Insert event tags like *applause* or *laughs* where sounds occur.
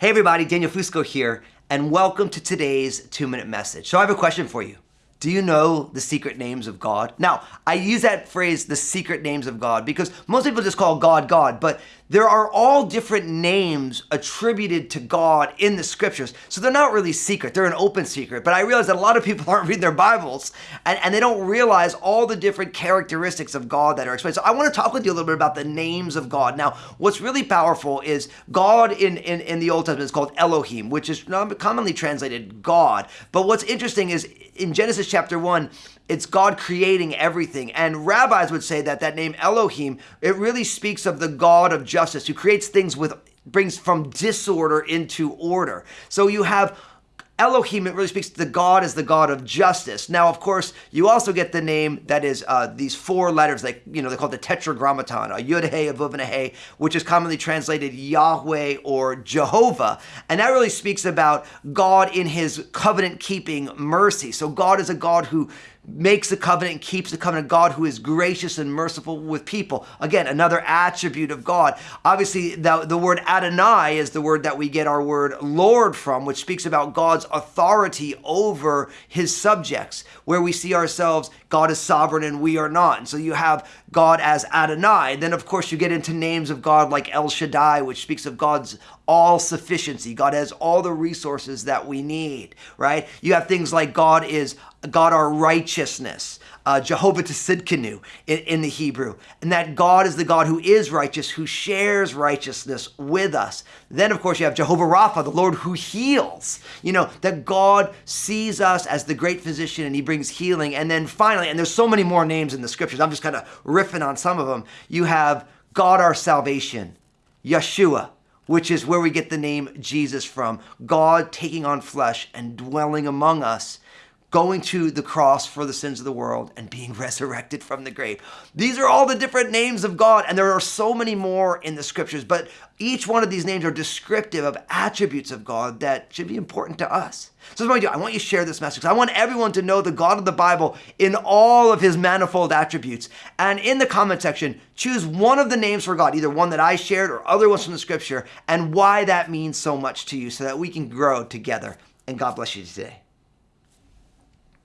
Hey everybody, Daniel Fusco here, and welcome to today's two minute message. So I have a question for you. Do you know the secret names of God? Now, I use that phrase, the secret names of God, because most people just call God God, but there are all different names attributed to God in the scriptures. So they're not really secret, they're an open secret. But I realize that a lot of people *laughs* aren't reading their Bibles and, and they don't realize all the different characteristics of God that are explained. So I want to talk with you a little bit about the names of God. Now, what's really powerful is God in, in, in the Old Testament is called Elohim, which is commonly translated God. But what's interesting is in Genesis chapter 1, it's God creating everything. And rabbis would say that that name Elohim, it really speaks of the God of justice who creates things with brings from disorder into order. So you have Elohim, it really speaks to the God as the God of justice. Now, of course, you also get the name that is uh, these four letters, like, you know, they call the tetragrammaton, a yud hey, a vav, and a hey, which is commonly translated Yahweh or Jehovah. And that really speaks about God in his covenant keeping mercy. So God is a God who makes the covenant and keeps the covenant, God who is gracious and merciful with people. Again, another attribute of God. Obviously, the, the word Adonai is the word that we get our word Lord from, which speaks about God's authority over his subjects, where we see ourselves, God is sovereign and we are not. And so you have God as Adonai. Then, of course, you get into names of God like El Shaddai, which speaks of God's all sufficiency. God has all the resources that we need, right? You have things like God is God our righteousness, uh, Jehovah Tsidkenu in, in the Hebrew, and that God is the God who is righteous, who shares righteousness with us. Then, of course, you have Jehovah Rapha, the Lord who heals. You know, that God sees us as the great physician and he brings healing. And then finally, and there's so many more names in the scriptures, I'm just kind of riffing on some of them. You have God our salvation, Yeshua, which is where we get the name Jesus from. God taking on flesh and dwelling among us going to the cross for the sins of the world and being *laughs* resurrected from the grave. These are all the different names of God, and there are so many more in the scriptures, but each one of these names are descriptive of attributes of God that should be important to us. So what I do, I want you to share this message. I want everyone to know the God of the Bible in all of his manifold attributes. And in the comment section, choose one of the names for God, either one that I shared or other ones from the scripture, and why that means so much to you so that we can grow together. And God bless you today.